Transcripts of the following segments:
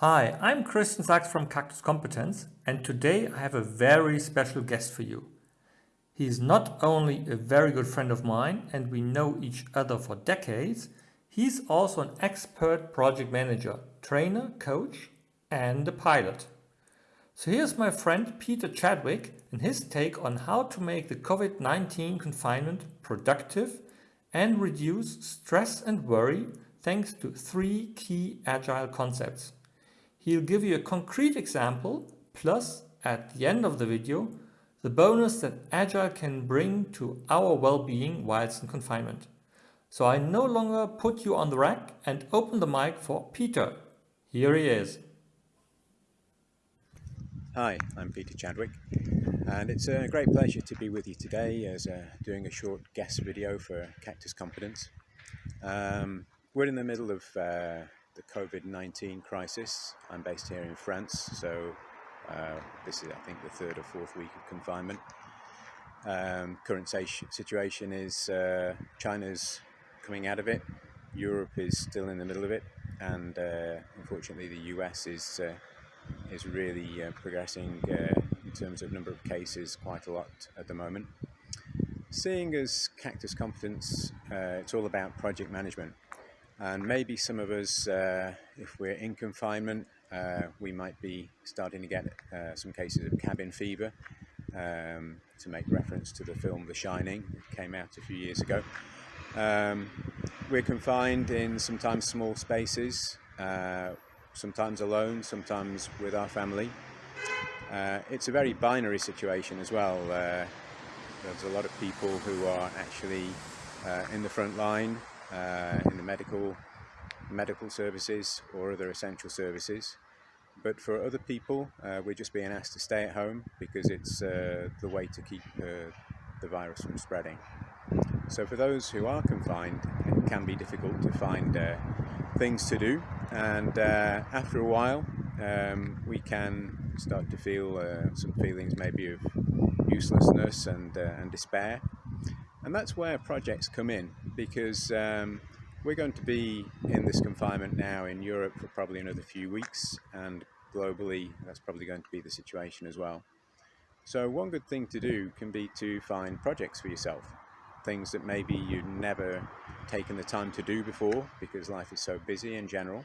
Hi, I'm Christian Sachs from Cactus Competence and today I have a very special guest for you. He is not only a very good friend of mine and we know each other for decades, he's also an expert project manager, trainer, coach and a pilot. So here's my friend Peter Chadwick and his take on how to make the COVID-19 confinement productive and reduce stress and worry thanks to three key agile concepts. He'll give you a concrete example, plus at the end of the video, the bonus that Agile can bring to our well-being whilst in confinement. So I no longer put you on the rack and open the mic for Peter. Here he is. Hi, I'm Peter Chadwick and it's a great pleasure to be with you today as uh, doing a short guest video for Cactus Competence. Um, we're in the middle of uh, the COVID-19 crisis. I'm based here in France, so uh, this is, I think, the third or fourth week of confinement. Um, current situation is uh, China's coming out of it, Europe is still in the middle of it, and uh, unfortunately the US is uh, is really uh, progressing uh, in terms of number of cases quite a lot at the moment. Seeing as Cactus Competence, it's all about project management and maybe some of us, uh, if we're in confinement, uh, we might be starting to get uh, some cases of cabin fever, um, to make reference to the film The Shining, it came out a few years ago. Um, we're confined in sometimes small spaces, uh, sometimes alone, sometimes with our family. Uh, it's a very binary situation as well. Uh, there's a lot of people who are actually in the front line uh, in the medical medical services or other essential services. But for other people, uh, we're just being asked to stay at home because it's uh, the way to keep uh, the virus from spreading. So for those who are confined, it can be difficult to find uh, things to do. And uh, after a while, um, we can start to feel some feelings maybe of uselessness and, and despair. And that's where projects come in because um, we're going to be in this confinement now in Europe for probably another few weeks and globally that's probably going to be the situation as well. So one good thing to do can be to find projects for yourself, things that maybe you've never taken the time to do before because life is so busy in general.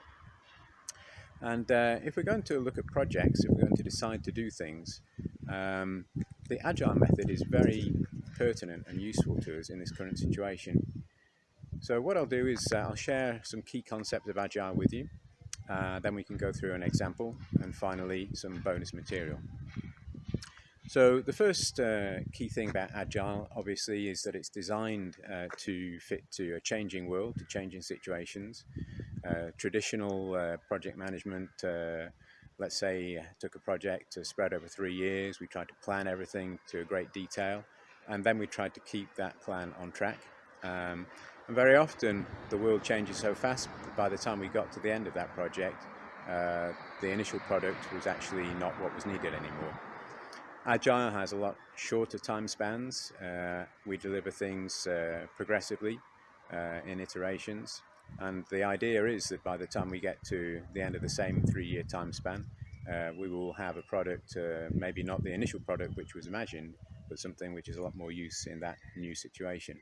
And uh, if we're going to look at projects, if we're going to decide to do things, um, the Agile method is very pertinent and useful to us in this current situation. So what I'll do is uh, I'll share some key concepts of Agile with you, uh, then we can go through an example, and finally some bonus material. So the first uh, key thing about Agile, obviously, is that it's designed uh, to fit to a changing world, to changing situations. Uh, traditional uh, project management let's say took a project to spread over three years, we tried to plan everything to a great detail, and then we tried to keep that plan on track. Um, and very often the world changes so fast by the time we got to the end of that project, uh, the initial product was actually not what was needed anymore. Agile has a lot shorter time spans. Uh, we deliver things uh, progressively uh, in iterations. And the idea is that by the time we get to the end of the same three-year time span, uh, we will have a product, uh, maybe not the initial product which was imagined, but something which is a lot more use in that new situation.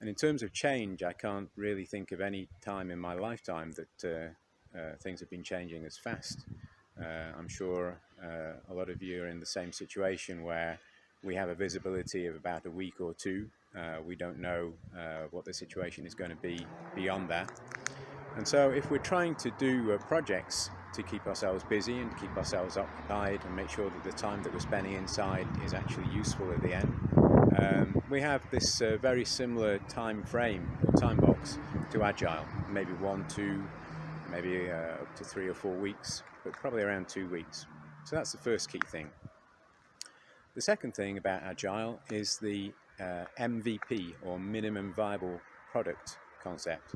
And in terms of change, I can't really think of any time in my lifetime that uh, uh things have been changing as fast. Uh, I'm sure uh, a lot of you are in the same situation where we have a visibility of about a week or two. we don't know what the situation is going to be beyond that. And so if we're trying to do projects to keep ourselves busy and keep ourselves occupied and make sure that the time that we're spending inside is actually useful at the end. Um, we have this uh, very similar time frame or time box to Agile, maybe one, two, maybe uh, up to three or four weeks, but probably around two weeks. So that's the first key thing. The second thing about Agile is the uh, MVP or minimum viable product concept.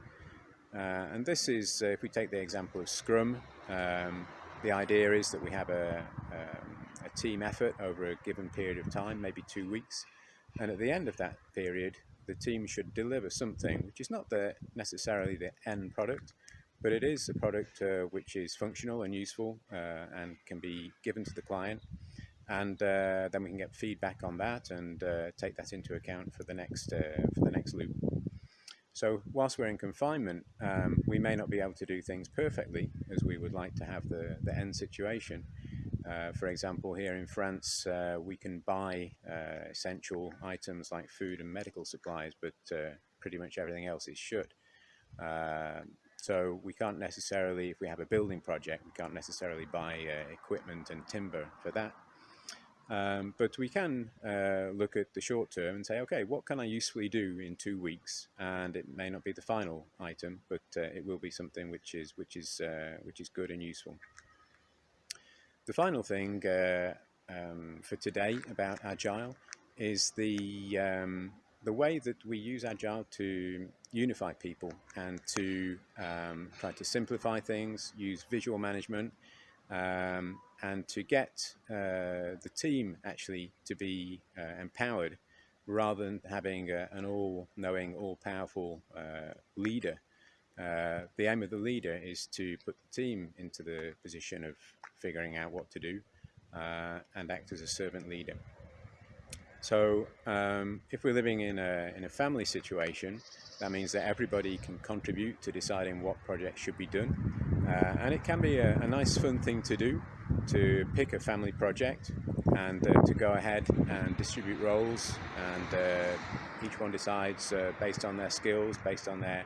Uh, and this is, uh, if we take the example of Scrum, um, the idea is that we have a, um, a, team effort over a given period of time, maybe two weeks, and at the end of that period, the team should deliver something which is not the, necessarily the end product, but it is a product uh, which is functional and useful uh, and can be given to the client and uh, then we can get feedback on that and uh, take that into account for the next uh, for the next loop. So whilst we're in confinement, um, we may not be able to do things perfectly as we would like to have the, the end situation. Uh, for example, here in France, uh, we can buy uh, essential items like food and medical supplies, but pretty much everything else is shut. So we can't necessarily, if we have a building project, we can't necessarily buy uh, equipment and timber for that. Um, but we can uh, look at the short term and say, okay, what can I usefully do in two weeks? And it may not be the final item, but uh, it will be something which is which is uh, which is good and useful. The final thing uh, um, for today about Agile is the um, the way that we use Agile to unify people and to um, try to simplify things, use visual management, um, and to get uh, the team actually to be uh, empowered rather than having a, an all-knowing, all-powerful uh, leader. Uh, the aim of the leader is to put the team into the position of figuring out what to do uh, and act as a servant leader. So um, if we're living in a, in a family situation, that means that everybody can contribute to deciding what projects should be done. Uh, and it can be a, a, nice fun thing to do, to pick a family project and uh, to go ahead and distribute roles and uh, each one decides uh, based on their skills, based on their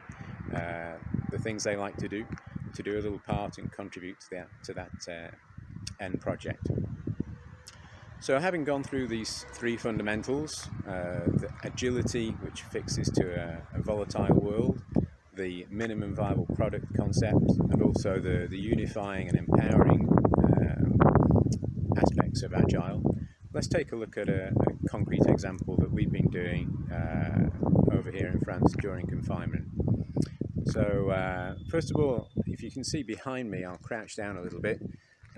uh, the things they like to do, to do a little part and contribute to that, to that uh, end project. So having gone through these three fundamentals, uh, the agility which fixes to a, a, volatile world, the minimum viable product concept, and also the, the unifying and empowering um, aspects of Agile, let's take a look at a, a concrete example that we've been doing uh, over here in France during confinement. So uh, first of all, if you can see behind me, I'll crouch down a little bit.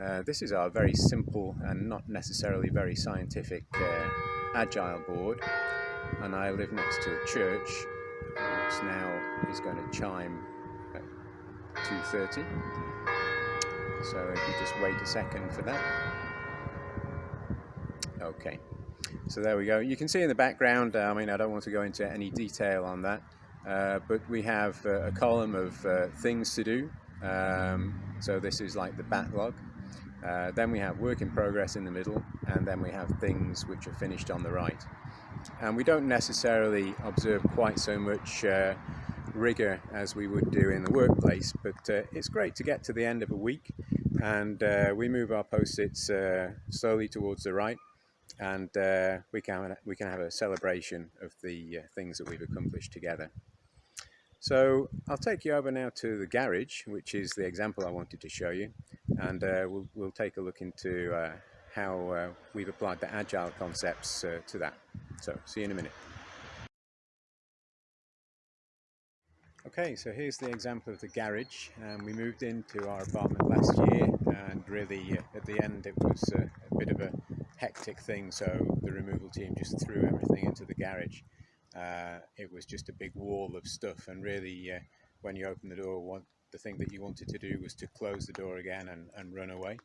Uh, this is our very simple and not necessarily very scientific uh, agile board. And I live next to a church which now is going to chime at 2.30 so if you just wait a second for that. Okay. So there we go. You can see in the background uh, I mean I don't want to go into any detail on that uh, but we have uh, a column of uh, things to do um, so this is like the backlog uh, then we have work in progress in the middle, and then we have things which are finished on the right. And we don't necessarily observe quite so much uh, rigor as we would do in the workplace, but it's great to get to the end of a week and we move our post-its slowly towards the right and we, can, we can have a celebration of the things that we've accomplished together. So I'll take you over now to the garage, which is the example I wanted to show you, and uh, we'll, we'll take a look into uh, how uh, we've applied the agile concepts uh, to that. So see you in a minute. Okay, so here's the example of the garage. Um, we moved into our apartment last year and really uh, at the end it was uh, a bit of a hectic thing so the removal team just threw everything into the garage uh, it was just a big wall of stuff and really uh, when you open the door one, the thing that you wanted to do was to close the door again and, and run away.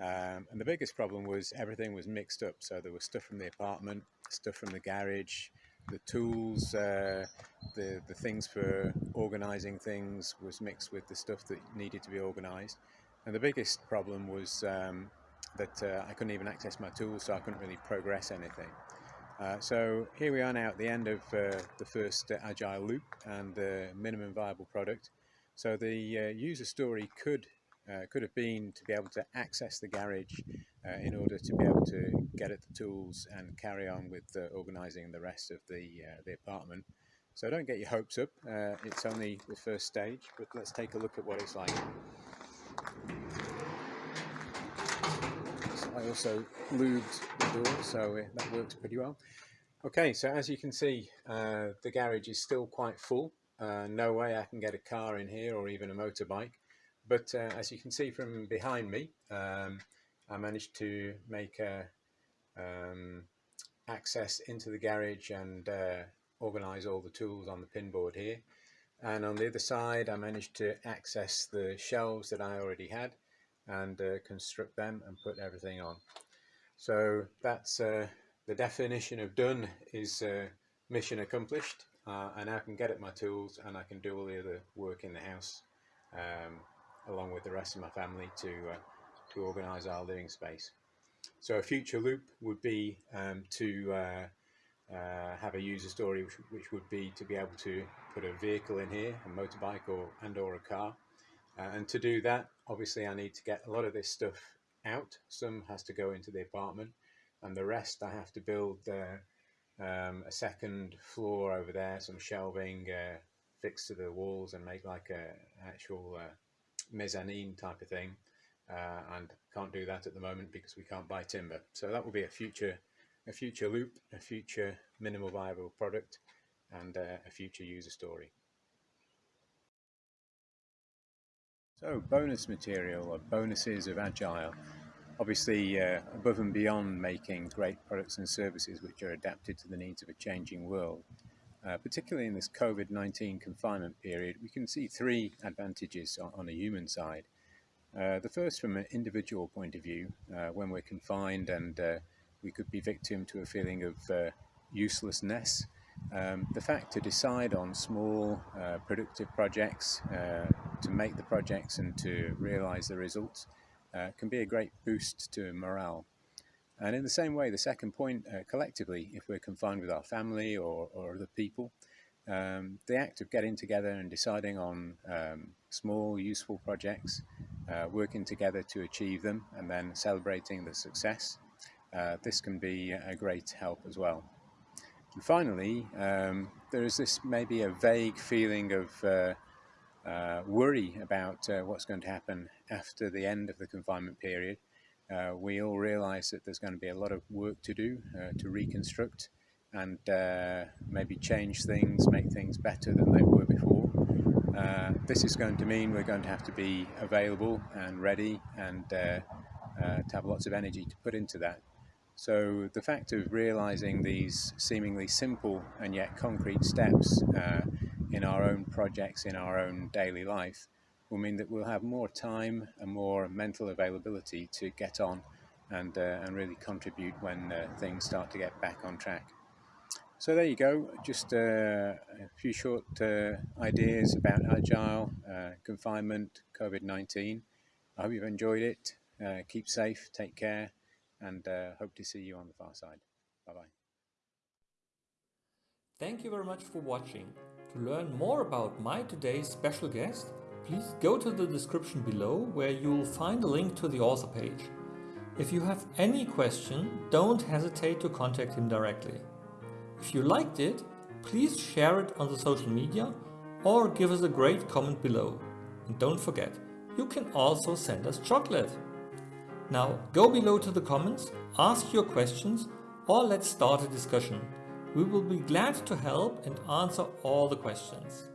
Um, and the biggest problem was everything was mixed up. So there was stuff from the apartment stuff from the garage the tools uh, the the things for organizing things was mixed with the stuff that needed to be organized. And the biggest problem was um, that uh, I couldn't even access my tools so I couldn't really progress anything uh, so here we are now at the end of uh, the first uh, agile loop and the minimum viable product. So the uh, user story could uh, could have been to be able to access the garage in order to be able to get at the tools and carry on with organising the rest of the the apartment. So don't get your hopes up. it's only the first stage, but let's take a look at what it's like. I also lubed the door, so that works pretty well. Okay, so as you can see, uh, the garage is still quite full. Uh, no way I can get a car in here or even a motorbike. But uh, as you can see from behind me, um, I managed to make a, um, access into the garage and uh, organize all the tools on the pinboard here. and on the other side I managed to access the shelves that I already had and uh, construct them and put everything on. So that's uh, the definition of done is uh, mission accomplished uh, and I can get at my tools and I can do all the other work in the house um, along with the rest of my family to uh, to organize our living space. So a future loop would be um, to uh, uh, have a user story which, which, would be to be able to put a vehicle in here, a motorbike or and or a car. Uh, and to do that, obviously I need to get a lot of this stuff out. Some has to go into the apartment and the rest I have to build uh, um, a second floor over there, some shelving uh, fixed to the walls and make like a actual uh, mezzanine type of thing uh, and can't do that at the moment because we can't buy timber. So that will be a future, a future loop, a future minimal viable product, and a future user story. So bonus material or bonuses of Agile. Obviously uh, above and beyond making great products and services which are adapted to the needs of a changing world. Uh, particularly in this COVID-19 confinement period, we can see three advantages on, on a human side. Uh, the first from an individual point of view, uh, when we're confined and uh, we could be victim to a feeling of uh, uselessness, um, the fact to decide on small uh, productive projects, to make the projects and to realize the results can be a great boost to morale. And in the same way, the second point, collectively, if we're confined with our family or, or other people, um, the act of getting together and deciding on um, small, useful projects uh, working together to achieve them and then celebrating the success. Uh, this can be a great help as well. And finally, um, there is this maybe a vague feeling of uh, uh worry about uh, what's going to happen after the end of the confinement period. Uh, we all realize that there's going to be a lot of work to do to reconstruct and maybe change things, make things better than they were before. Uh, this is going to mean we're going to have to be available and ready and uh, uh, to have lots of energy to put into that. So the fact of realizing these seemingly simple and yet concrete steps uh, in our own projects, in our own daily life, will mean that we'll have more time and more mental availability to get on and, uh, and really contribute when things start to get back on track. So there you go, just uh, a few short uh, ideas about Agile, uh, confinement, COVID-19. I hope you've enjoyed it. Uh, keep safe, take care, and uh, hope to see you on the far side. Bye-bye. Thank you very much for watching. To learn more about my today's special guest, please go to the description below where you'll find a link to the author page. If you have any question, don't hesitate to contact him directly. If you liked it, please share it on the social media or give us a great comment below. And don't forget, you can also send us chocolate. Now go below to the comments, ask your questions or let's start a discussion. We will be glad to help and answer all the questions.